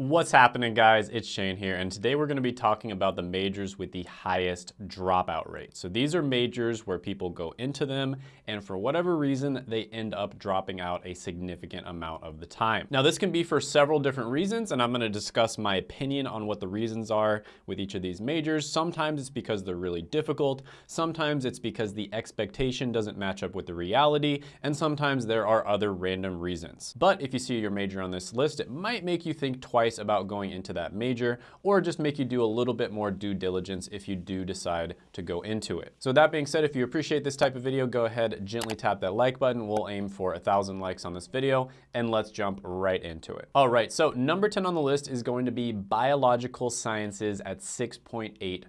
What's happening guys? It's Shane here and today we're going to be talking about the majors with the highest dropout rate. So these are majors where people go into them and for whatever reason they end up dropping out a significant amount of the time. Now this can be for several different reasons and I'm going to discuss my opinion on what the reasons are with each of these majors. Sometimes it's because they're really difficult, sometimes it's because the expectation doesn't match up with the reality, and sometimes there are other random reasons. But if you see your major on this list, it might make you think twice about going into that major or just make you do a little bit more due diligence if you do decide to go into it. So that being said, if you appreciate this type of video, go ahead, gently tap that like button. We'll aim for a thousand likes on this video and let's jump right into it. All right, so number 10 on the list is going to be biological sciences at 6.8%.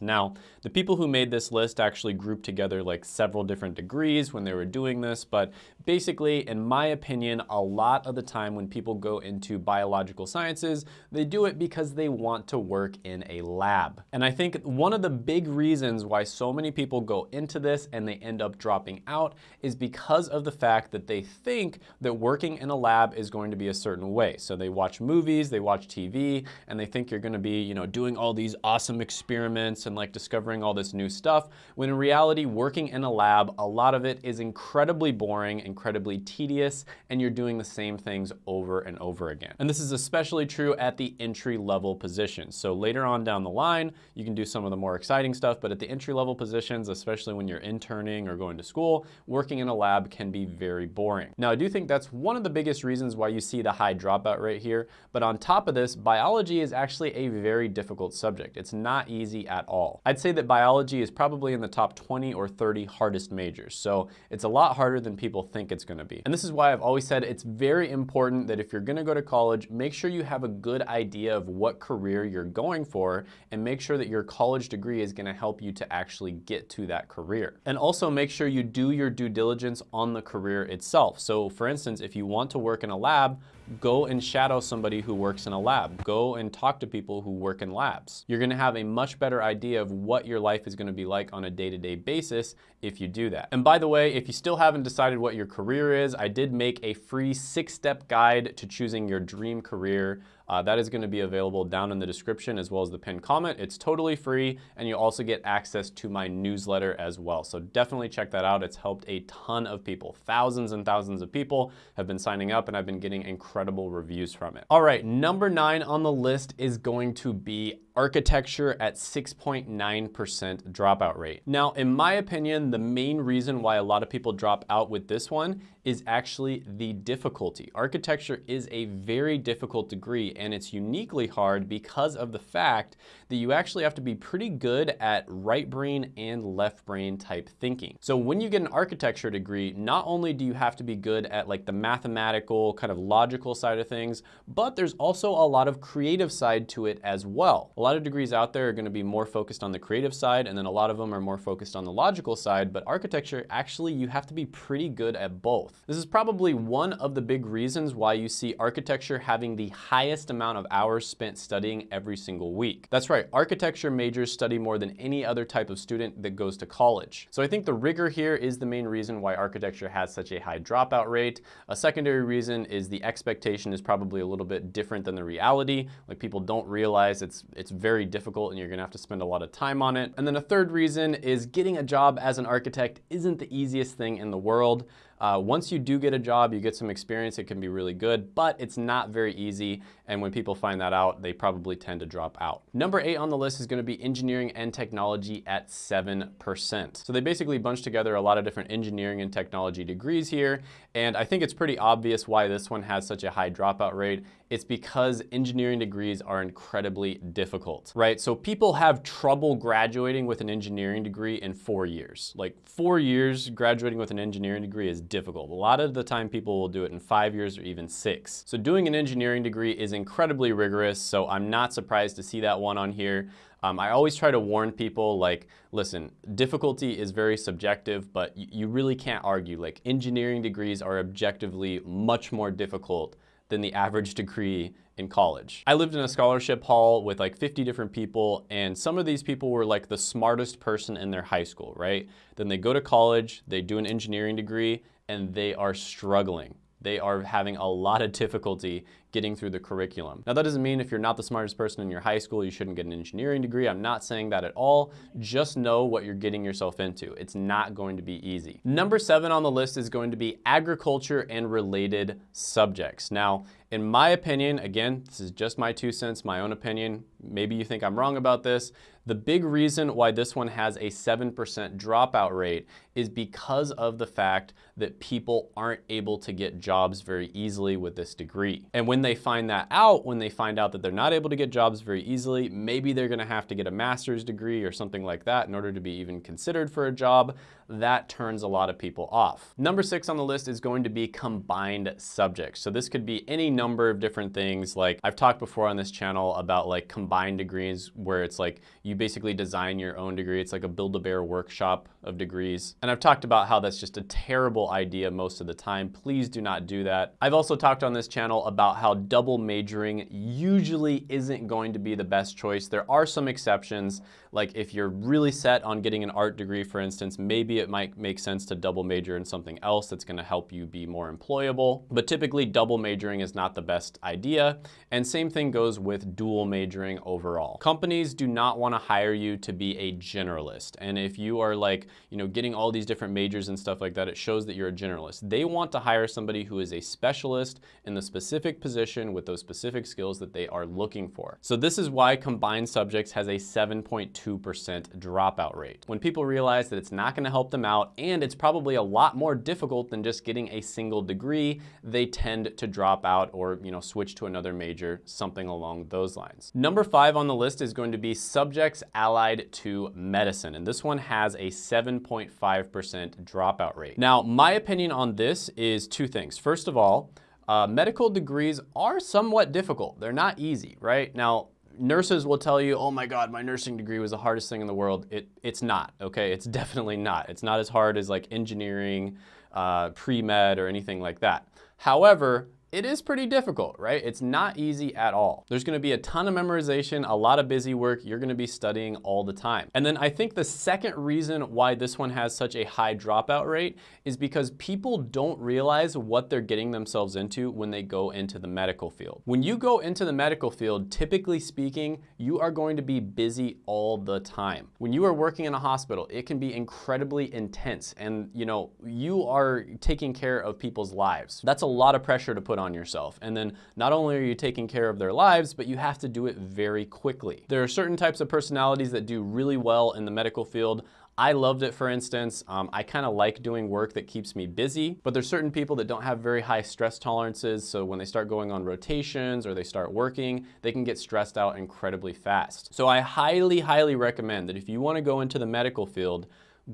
Now, the people who made this list actually grouped together like several different degrees when they were doing this, but basically, in my opinion, a lot of the time when people go into biological sciences, they do it because they want to work in a lab. And I think one of the big reasons why so many people go into this and they end up dropping out is because of the fact that they think that working in a lab is going to be a certain way. So they watch movies, they watch TV, and they think you're gonna be, you know, doing all these awesome experiments and like discovering all this new stuff, when in reality, working in a lab, a lot of it is incredibly boring, incredibly tedious, and you're doing the same things over and over again. And this is especially especially true at the entry level positions. So later on down the line, you can do some of the more exciting stuff, but at the entry level positions, especially when you're interning or going to school, working in a lab can be very boring. Now, I do think that's one of the biggest reasons why you see the high dropout rate here. But on top of this, biology is actually a very difficult subject. It's not easy at all. I'd say that biology is probably in the top 20 or 30 hardest majors. So it's a lot harder than people think it's gonna be. And this is why I've always said it's very important that if you're gonna go to college, make sure you have a good idea of what career you're going for and make sure that your college degree is gonna help you to actually get to that career. And also make sure you do your due diligence on the career itself. So for instance, if you want to work in a lab, go and shadow somebody who works in a lab. Go and talk to people who work in labs. You're gonna have a much better idea of what your life is gonna be like on a day-to-day -day basis if you do that. And by the way, if you still haven't decided what your career is, I did make a free six-step guide to choosing your dream career uh, that is gonna be available down in the description as well as the pinned comment. It's totally free and you also get access to my newsletter as well. So definitely check that out. It's helped a ton of people. Thousands and thousands of people have been signing up and I've been getting incredible reviews from it. All right, number nine on the list is going to be architecture at 6.9% dropout rate. Now, in my opinion, the main reason why a lot of people drop out with this one is actually the difficulty. Architecture is a very difficult degree and it's uniquely hard because of the fact that you actually have to be pretty good at right brain and left brain type thinking. So when you get an architecture degree, not only do you have to be good at like the mathematical kind of logical side of things, but there's also a lot of creative side to it as well. A lot of degrees out there are gonna be more focused on the creative side and then a lot of them are more focused on the logical side, but architecture, actually you have to be pretty good at both. This is probably one of the big reasons why you see architecture having the highest amount of hours spent studying every single week. That's right, architecture majors study more than any other type of student that goes to college. So I think the rigor here is the main reason why architecture has such a high dropout rate. A secondary reason is the expectation is probably a little bit different than the reality. Like people don't realize it's, it's very difficult and you're gonna have to spend a lot of time on it. And then a third reason is getting a job as an architect isn't the easiest thing in the world. Uh, once you do get a job, you get some experience, it can be really good, but it's not very easy. And when people find that out, they probably tend to drop out. Number eight on the list is gonna be engineering and technology at 7%. So they basically bunch together a lot of different engineering and technology degrees here. And I think it's pretty obvious why this one has such a high dropout rate. It's because engineering degrees are incredibly difficult, right? So people have trouble graduating with an engineering degree in four years. Like four years graduating with an engineering degree is difficult. A lot of the time people will do it in five years or even six. So doing an engineering degree is incredibly rigorous, so I'm not surprised to see that one on here. Um, I always try to warn people like, listen, difficulty is very subjective, but you really can't argue. Like engineering degrees are objectively much more difficult than the average degree in college. I lived in a scholarship hall with like 50 different people and some of these people were like the smartest person in their high school, right? Then they go to college, they do an engineering degree and they are struggling. They are having a lot of difficulty getting through the curriculum. Now that doesn't mean if you're not the smartest person in your high school, you shouldn't get an engineering degree. I'm not saying that at all. Just know what you're getting yourself into. It's not going to be easy. Number seven on the list is going to be agriculture and related subjects. Now, in my opinion, again, this is just my two cents, my own opinion. Maybe you think I'm wrong about this. The big reason why this one has a 7% dropout rate is because of the fact that people aren't able to get jobs very easily with this degree. And when they find that out, when they find out that they're not able to get jobs very easily, maybe they're gonna have to get a master's degree or something like that in order to be even considered for a job. That turns a lot of people off. Number six on the list is going to be combined subjects. So this could be any number of different things. Like I've talked before on this channel about like combined degrees where it's like you basically design your own degree. It's like a Build-A-Bear workshop of degrees. And I've talked about how that's just a terrible idea most of the time. Please do not do that. I've also talked on this channel about how double majoring usually isn't going to be the best choice. There are some exceptions, like if you're really set on getting an art degree, for instance, maybe it might make sense to double major in something else that's gonna help you be more employable. But typically double majoring is not the best idea. And same thing goes with dual majoring overall. Companies do not wanna hire you to be a generalist. And if you are like, you know, getting all these different majors and stuff like that, it shows that you're a generalist. They want to hire somebody who is a specialist in the specific position with those specific skills that they are looking for. So this is why combined subjects has a 7.2 2% dropout rate. When people realize that it's not gonna help them out and it's probably a lot more difficult than just getting a single degree, they tend to drop out or you know switch to another major, something along those lines. Number five on the list is going to be subjects allied to medicine. And this one has a 7.5% dropout rate. Now, my opinion on this is two things. First of all, uh, medical degrees are somewhat difficult. They're not easy, right? Now, nurses will tell you, oh my God, my nursing degree was the hardest thing in the world. It, it's not, okay? It's definitely not. It's not as hard as like engineering, uh, pre-med or anything like that. However, it is pretty difficult, right? It's not mm. easy at all. There's gonna be a ton of memorization, a lot of busy work. You're gonna be studying all the time. And then I think the second reason why this one has such a high dropout rate is because people don't realize what they're getting themselves into when they go into the medical field. When you go into the medical field, typically speaking, you are going to be busy all the time. When you are working in a hospital, it can be incredibly intense and you know, you are taking care of people's lives. That's a lot of pressure to put on on yourself. And then not only are you taking care of their lives, but you have to do it very quickly. There are certain types of personalities that do really well in the medical field. I loved it, for instance. Um, I kind of like doing work that keeps me busy, but there's certain people that don't have very high stress tolerances. So when they start going on rotations or they start working, they can get stressed out incredibly fast. So I highly, highly recommend that if you want to go into the medical field,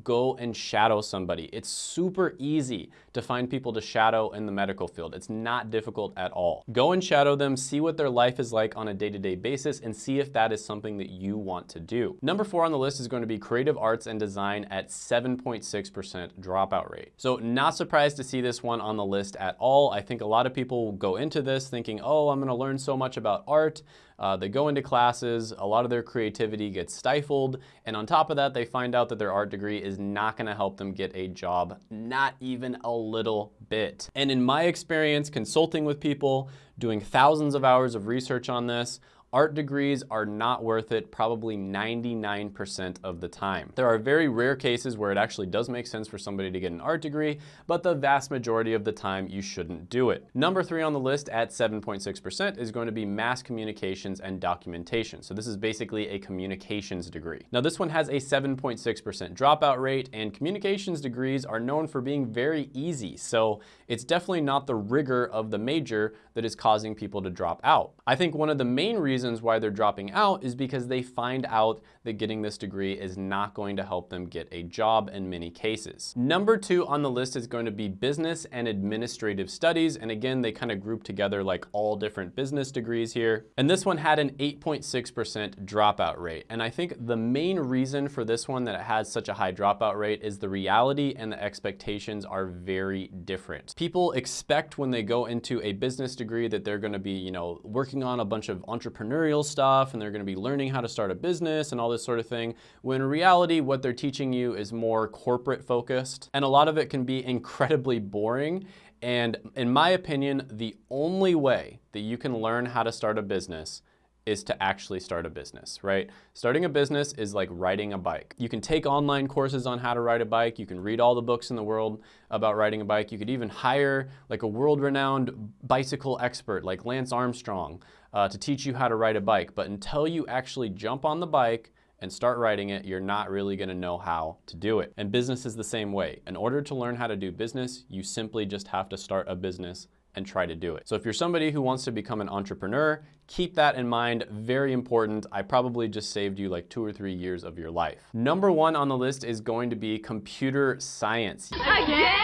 go and shadow somebody. It's super easy to find people to shadow in the medical field. It's not difficult at all. Go and shadow them, see what their life is like on a day-to-day -day basis, and see if that is something that you want to do. Number four on the list is going to be creative arts and design at 7.6% dropout rate. So not surprised to see this one on the list at all. I think a lot of people go into this thinking, oh, I'm gonna learn so much about art. Uh, they go into classes, a lot of their creativity gets stifled, and on top of that, they find out that their art degree is not gonna help them get a job, not even a little bit. And in my experience consulting with people, doing thousands of hours of research on this, Art degrees are not worth it probably 99% of the time. There are very rare cases where it actually does make sense for somebody to get an art degree, but the vast majority of the time you shouldn't do it. Number three on the list at 7.6% is going to be mass communications and documentation. So this is basically a communications degree. Now this one has a 7.6% dropout rate and communications degrees are known for being very easy. So it's definitely not the rigor of the major that is causing people to drop out. I think one of the main reasons reasons why they're dropping out is because they find out that getting this degree is not going to help them get a job in many cases. Number two on the list is going to be business and administrative studies. And again, they kind of group together like all different business degrees here. And this one had an 8.6% dropout rate. And I think the main reason for this one that it has such a high dropout rate is the reality and the expectations are very different. People expect when they go into a business degree that they're going to be, you know, working on a bunch of entrepreneurial entrepreneurial stuff and they're gonna be learning how to start a business and all this sort of thing, when in reality, what they're teaching you is more corporate focused. And a lot of it can be incredibly boring And in my opinion, the only way that you can learn how to start a business is to actually start a business, right? Starting a business is like riding a bike. You can take online courses on how to ride a bike. You can read all the books in the world about riding a bike. You could even hire like a world-renowned bicycle expert like Lance Armstrong uh, to teach you how to ride a bike. But until you actually jump on the bike and start writing it, you're not really gonna know how to do it. And business is the same way. In order to learn how to do business, you simply just have to start a business and try to do it. So if you're somebody who wants to become an entrepreneur, keep that in mind, very important. I probably just saved you like two or three years of your life. Number one on the list is going to be computer science. Again?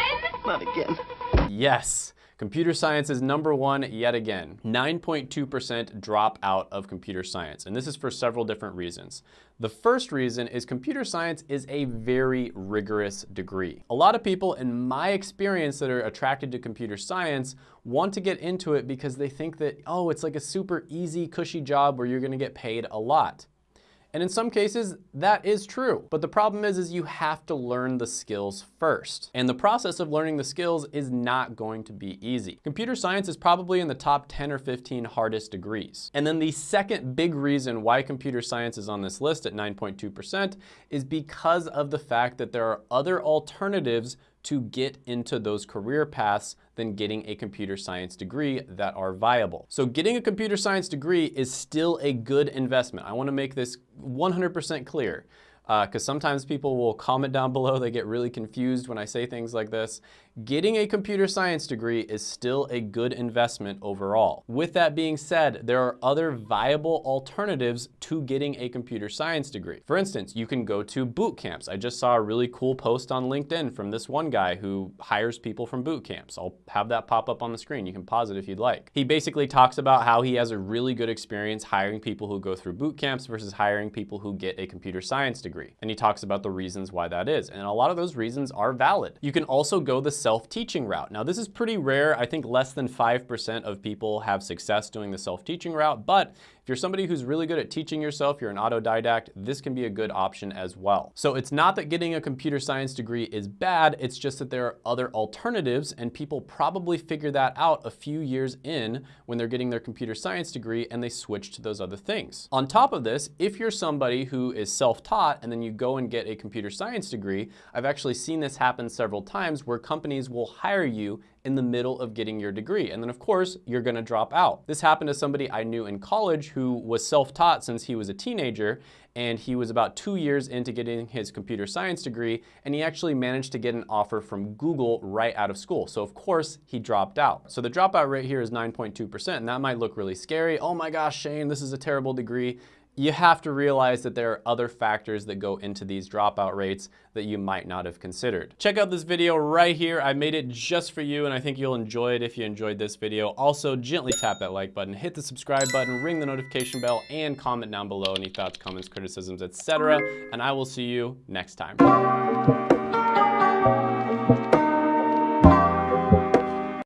Not again. Yes. Computer science is number one yet again. 9.2% drop out of computer science, and this is for several different reasons. The first reason is computer science is a very rigorous degree. A lot of people, in my experience, that are attracted to computer science want to get into it because they think that, oh, it's like a super easy, cushy job where you're gonna get paid a lot. And in some cases, that is true. But the problem is, is you have to learn the skills first. And the process of learning the skills is not going to be easy. Computer science is probably in the top 10 or 15 hardest degrees. And then the second big reason why computer science is on this list at 9.2% is because of the fact that there are other alternatives to get into those career paths than getting a computer science degree that are viable. So getting a computer science degree is still a good investment. I wanna make this 100% clear because uh, sometimes people will comment down below, they get really confused when I say things like this. Getting a computer science degree is still a good investment overall. With that being said, there are other viable alternatives to getting a computer science degree. For instance, you can go to boot camps. I just saw a really cool post on LinkedIn from this one guy who hires people from boot camps. I'll have that pop up on the screen. You can pause it if you'd like. He basically talks about how he has a really good experience hiring people who go through boot camps versus hiring people who get a computer science degree. And he talks about the reasons why that is. And a lot of those reasons are valid. You can also go the self-teaching route. Now this is pretty rare. I think less than 5% of people have success doing the self-teaching route, but if you're somebody who's really good at teaching yourself, you're an autodidact, this can be a good option as well. So it's not that getting a computer science degree is bad, it's just that there are other alternatives and people probably figure that out a few years in when they're getting their computer science degree and they switch to those other things. On top of this, if you're somebody who is self-taught and then you go and get a computer science degree, I've actually seen this happen several times where companies will hire you in the middle of getting your degree. And then of course, you're gonna drop out. This happened to somebody I knew in college who was self-taught since he was a teenager and he was about two years into getting his computer science degree and he actually managed to get an offer from Google right out of school. So of course he dropped out. So the dropout rate here is 9.2% and that might look really scary. Oh my gosh, Shane, this is a terrible degree you have to realize that there are other factors that go into these dropout rates that you might not have considered. Check out this video right here. I made it just for you and I think you'll enjoy it if you enjoyed this video. Also, gently tap that like button, hit the subscribe button, ring the notification bell, and comment down below any thoughts, comments, criticisms, etc. And I will see you next time.